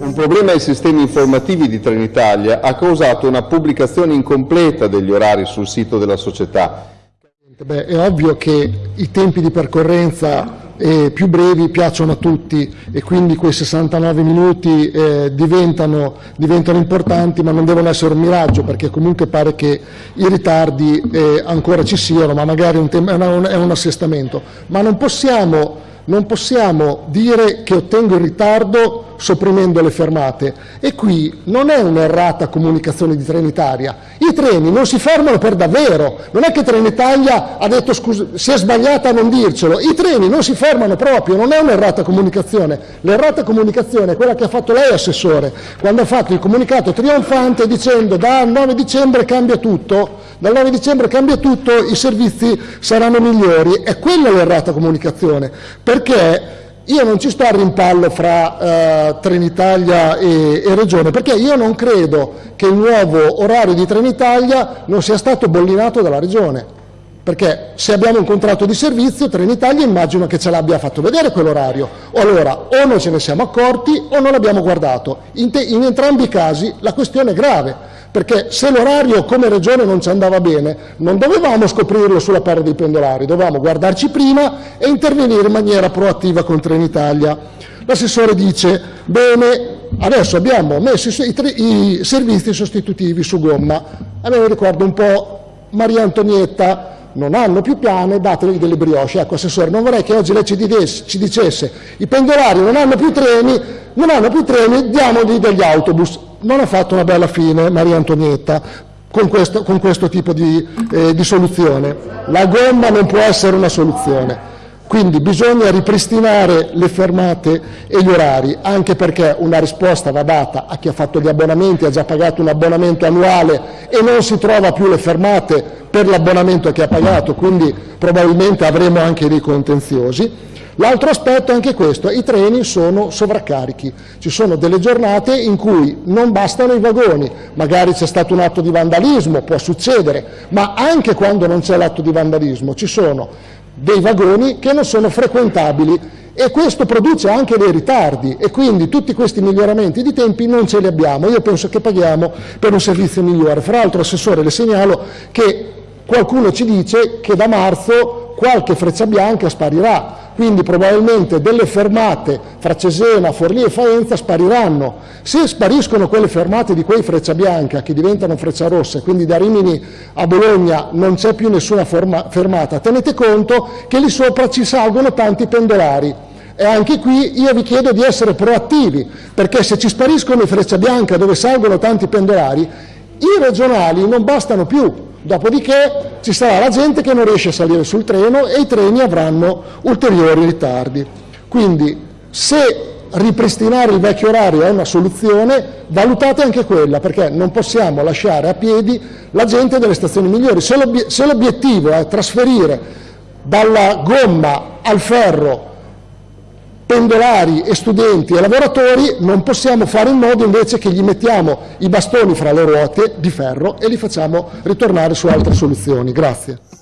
Un problema ai sistemi informativi di Trenitalia ha causato una pubblicazione incompleta degli orari sul sito della società. Beh, è ovvio che i tempi di percorrenza eh, più brevi piacciono a tutti e quindi quei 69 minuti eh, diventano, diventano, importanti ma non devono essere un miraggio perché comunque pare che i ritardi eh, ancora ci siano ma magari un è, un, assestamento. Ma non possiamo non possiamo dire che ottengo il ritardo sopprimendo le fermate. E qui non è un'errata comunicazione di Trenitalia, i treni non si fermano per davvero, non è che Trenitalia ha detto scusa, si è sbagliata a non dircelo, i treni non si fermano proprio, non è un'errata comunicazione, l'errata comunicazione è quella che ha fatto lei Assessore, quando ha fatto il comunicato trionfante dicendo da 9 dicembre cambia tutto, dal 9 dicembre cambia tutto, i servizi saranno migliori, è quella l'errata comunicazione, perché io non ci sto a rimpallo fra eh, Trenitalia e, e, Regione, perché io non credo che il nuovo orario di Trenitalia non sia stato bollinato dalla Regione. Perché se abbiamo un contratto di servizio, Trenitalia immagino che ce l'abbia fatto vedere quell'orario. Allora, o non ce ne siamo accorti o non l'abbiamo guardato. In, in entrambi i casi la questione è grave perché se l'orario come regione non ci andava bene non dovevamo scoprirlo sulla pelle dei pendolari, dovevamo guardarci prima e intervenire in maniera proattiva con Trenitalia. L'assessore dice, bene, adesso abbiamo messo i, i servizi sostitutivi su gomma, a me mi ricorda un po' Maria Antonietta, non hanno più piane, dategli delle brioche. Ecco, Assessore, non vorrei che oggi lei ci, dicesse, ci dicesse i pendolari non hanno più treni, non hanno più treni, diamogli degli autobus non ha fatto una bella fine Maria Antonietta con questo, con questo tipo di, eh, di soluzione. La gomma non può essere una soluzione. Quindi bisogna ripristinare le fermate e gli orari, anche perché una risposta va data a chi ha fatto gli abbonamenti, ha già pagato un abbonamento annuale e non si trova più le fermate per l'abbonamento che ha pagato, quindi probabilmente avremo anche dei contenziosi. L'altro aspetto è anche questo, i treni sono sovraccarichi, ci sono delle giornate in cui non bastano i vagoni, magari c'è stato un atto di vandalismo, può succedere, ma anche quando non c'è l'atto di vandalismo ci sono dei vagoni che non sono frequentabili e questo produce anche dei ritardi e quindi tutti questi miglioramenti di tempi non ce li abbiamo, io penso che paghiamo per un servizio migliore. Fra l'altro Assessore le segnalo che qualcuno ci dice che da marzo qualche freccia bianca sparirà, quindi probabilmente delle fermate fra Cesena, Forlì e Faenza spariranno. Se spariscono quelle fermate di quei Freccia Bianca che diventano Freccia Rossa, quindi da Rimini a Bologna non c'è più nessuna fermata, tenete conto che lì sopra ci salgono tanti pendolari. E anche qui io vi chiedo di essere proattivi, perché se ci spariscono i Freccia Bianca dove salgono tanti pendolari, i regionali non bastano più, Dopodiché ci sarà la gente che non riesce a salire sul treno e i treni avranno ulteriori ritardi. Quindi se ripristinare il vecchio orario è una soluzione, valutate anche quella, perché non possiamo lasciare a piedi la gente delle stazioni migliori. Se l'obiettivo è trasferire dalla gomma al ferro pendolari e studenti e lavoratori non possiamo fare in modo invece che gli mettiamo i bastoni fra le ruote di ferro e li facciamo ritornare su altre soluzioni. Grazie.